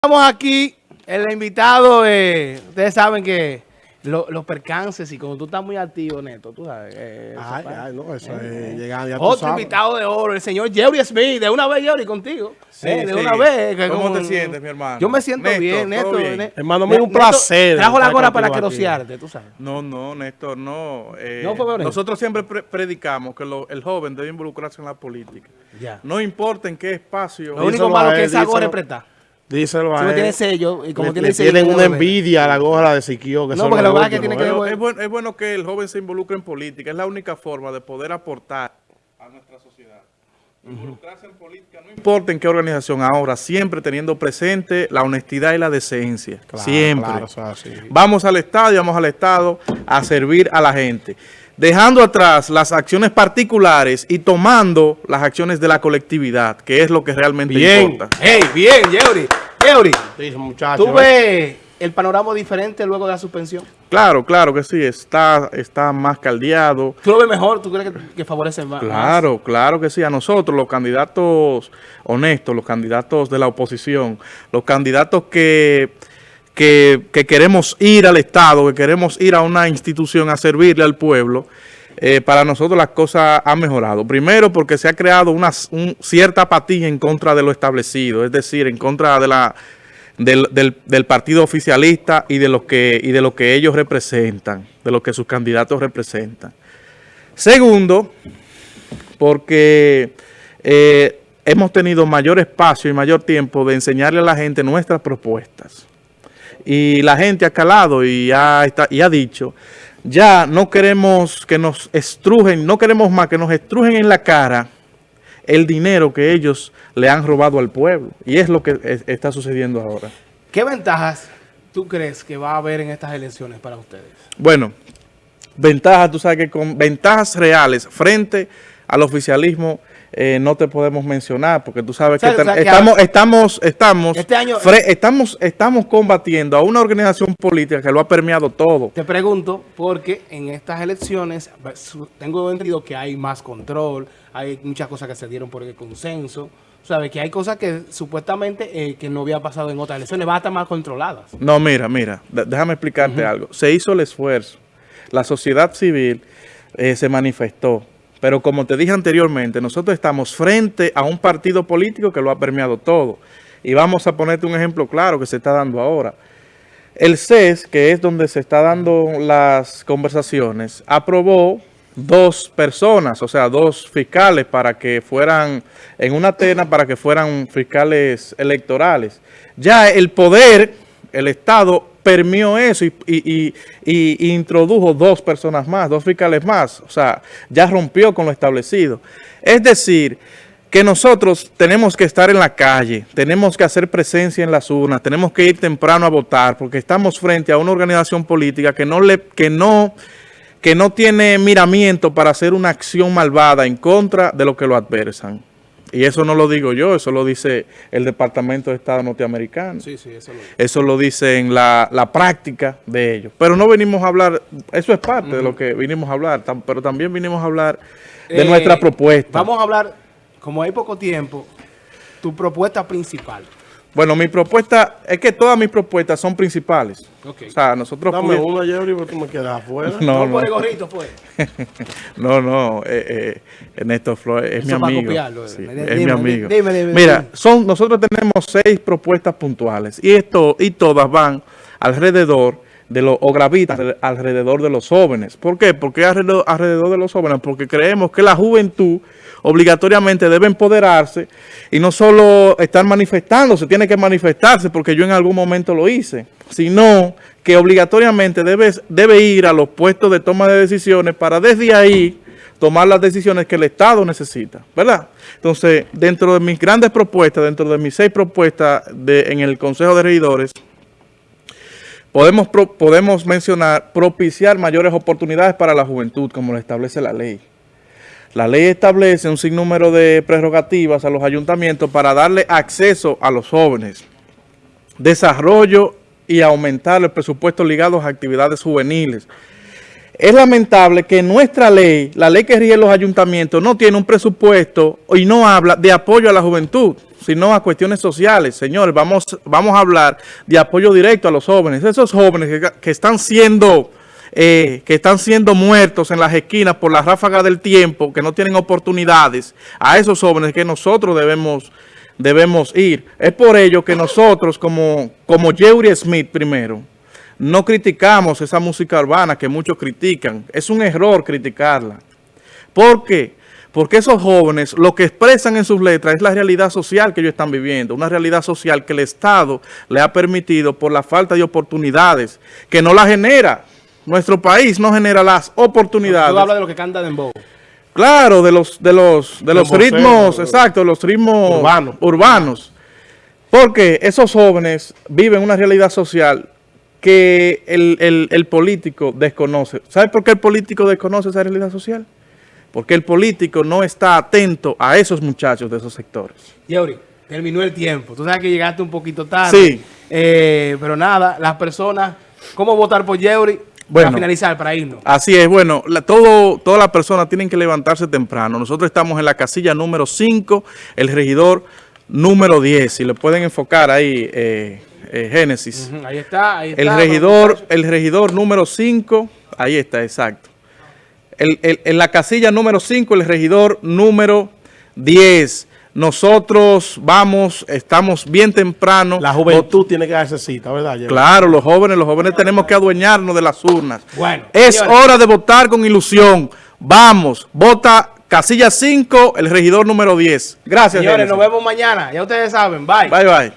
Estamos aquí, el invitado, eh, ustedes saben que los percances y cuando tú estás muy activo, Neto, tú sabes. Eh, ay, ay, no, eso es llegar ya Otro invitado de oro, el señor Jerry Smith, de una vez Jerry contigo. Sí, eh, de una vez. ¿Cómo te sientes, mi hermano? Yo me siento bien, Neto. Hermano, mío, un placer. Trajo la gorra para querosearte, tú sabes. No, no, Néstor, no. Eh, no nosotros siempre predicamos que el joven debe involucrarse en la política. Ya. No importa en qué espacio. Lo único malo que esa gorra es prestar. Díselo a él. tiene sello y como tiene sello. Tienen una envidia a la gorra de Siquio. Que no, porque lo que tiene que ver. Es bueno, es bueno que el joven se involucre en política. Es la única forma de poder aportar a nuestra sociedad. Involucrarse en política, no importa en qué organización ahora, siempre teniendo presente la honestidad y la decencia. siempre. Vamos al Estado y vamos al Estado a servir a la gente dejando atrás las acciones particulares y tomando las acciones de la colectividad, que es lo que realmente bien. importa. Hey, bien, Yeuri. Yeuri, ¿tú ves el panorama diferente luego de la suspensión? Claro, claro que sí, está, está más caldeado. ¿Tú lo ves mejor? ¿Tú crees que, favorece más? Claro, claro que sí. A nosotros, los candidatos honestos, los candidatos de la oposición, los candidatos que que, queremos ir al Estado, que queremos ir a una institución a servirle al pueblo, eh, para nosotros las cosas han mejorado. Primero porque se ha creado una cierta apatía en contra de lo establecido, es decir, en contra de la, del, partido oficialista y de, lo que, y de lo que ellos representan, de lo que sus candidatos representan. Segundo, porque eh, hemos tenido mayor espacio y mayor tiempo de enseñarle a la gente nuestras propuestas y la gente ha calado y ha, y ha dicho, ya no queremos que nos estrujen, no queremos más que nos estrujen en la cara el dinero que ellos le han robado al pueblo. Y es lo que está sucediendo ahora. ¿Qué ventajas tú crees que va a haber en estas elecciones para ustedes? Bueno, ventajas, tú sabes que con ventajas reales frente al oficialismo eh, no te podemos mencionar, porque tú sabes que, estamos, estamos, estamos, este estamos, estamos combatiendo a una organización política que lo ha permeado todo. Te pregunto, porque en estas elecciones tengo entendido que hay más control, hay muchas cosas que se dieron por el consenso, ¿sabes? Que hay cosas que supuestamente eh, que no había pasado en otras elecciones, van a estar más controladas. No, mira, mira, déjame explicarte algo. Se hizo el esfuerzo, la sociedad civil eh, se manifestó, pero como te dije anteriormente, nosotros estamos frente a un partido político que lo ha permeado todo. Y vamos a ponerte un ejemplo claro que se está dando ahora. El CES, que es donde se está dando las conversaciones, aprobó dos personas, o sea, dos fiscales para que fueran, en una terna para que fueran fiscales electorales. Ya el poder, el Estado permió eso y, introdujo dos personas más, dos fiscales más. O sea, ya rompió con lo establecido. Es decir, que nosotros tenemos que estar en la calle, tenemos que hacer presencia en las urnas, tenemos que ir temprano a votar, porque estamos frente a una organización política que no, le, que no, que no tiene miramiento para hacer una acción malvada en contra de lo que lo adversan. Y eso no lo digo yo, eso lo dice el Departamento de Estado norteamericano. Sí, sí, eso lo dice. Eso lo dice en la, práctica de ellos. Pero no venimos a hablar, eso es parte de lo que vinimos a hablar, pero también vinimos a hablar de nuestra eh, propuesta. Vamos a hablar, como hay poco tiempo, tu propuesta principal. Bueno, mi propuesta, es que todas mis propuestas son principales. O sea, nosotros... Dame una, Jerry, porque tú me quedas afuera. No, no. el gorrito, pues. no, no, eh, eh, Néstor Flores es mi amigo. Sí, es mi amigo. Dime, dime, Mira, son, nosotros tenemos seis propuestas puntuales y esto y todas van alrededor de los, o gravitan alrededor de los jóvenes. ¿Por qué? Porque alrededor, alrededor de los jóvenes, porque creemos que la juventud obligatoriamente debe empoderarse y no solo estar manifestándose, tiene que manifestarse porque yo en algún momento lo hice, sino que obligatoriamente debe, debe ir a los puestos de toma de decisiones para desde ahí tomar las decisiones que el Estado necesita, ¿verdad? Entonces, dentro de mis grandes propuestas, dentro de mis seis propuestas de, en el Consejo de Regidores, podemos, podemos mencionar propiciar mayores oportunidades para la juventud, como lo establece la ley. La ley establece un sinnúmero de prerrogativas a los ayuntamientos para darle acceso a los jóvenes, desarrollo y aumentar el presupuesto ligado a actividades juveniles, es lamentable que nuestra ley, la ley que rige los ayuntamientos, no tiene un presupuesto y no habla de apoyo a la juventud, sino a cuestiones sociales. Señores, vamos, vamos a hablar de apoyo directo a los jóvenes. Esos jóvenes que, están siendo... eh, que están siendo muertos en las esquinas por la ráfaga del tiempo, que no tienen oportunidades, a esos jóvenes que nosotros debemos, debemos ir. Es por ello que nosotros, como, como Jerry Smith primero, no criticamos esa música urbana que muchos critican. Es un error criticarla. ¿Por qué? Porque esos jóvenes lo que expresan en sus letras es la realidad social que ellos están viviendo, una realidad social que el Estado le ha permitido por la falta de oportunidades, que no la genera. Nuestro país no genera las oportunidades. Tú hablas de lo que canta Dembow. Claro, de los, de los, de los ritmos, exacto, los ritmos Urbanos. urbanos. Porque esos jóvenes viven una realidad social que el, el- el político desconoce. ¿Sabe por qué el político desconoce esa realidad social? Porque el político no está atento a esos muchachos de esos sectores. Yeuri, terminó el tiempo. Tú sabes que llegaste un poquito tarde. Sí. Eh, pero nada, las personas, ¿cómo votar por Yeuri? Bueno. para finalizar, para irnos. Así es, bueno, la- todo, todas las personas tienen que levantarse temprano. Nosotros estamos en la casilla número 5, el regidor número 10. Si le pueden enfocar ahí, eh, eh, Génesis. Ahí está, ahí está. El regidor, el regidor número 5, ahí está, exacto. El- el- en la casilla número 5, el regidor número 10. Nosotros vamos, estamos bien temprano. La juventud tiene que darse cita, ¿verdad? Jerry? Claro, los jóvenes, los jóvenes tenemos que adueñarnos de las urnas. Bueno, es señores. hora de votar con ilusión. Vamos, vota casilla 5, el regidor número 10. Gracias, Señores, nos vemos mañana. Ya ustedes saben. Bye. Bye, bye.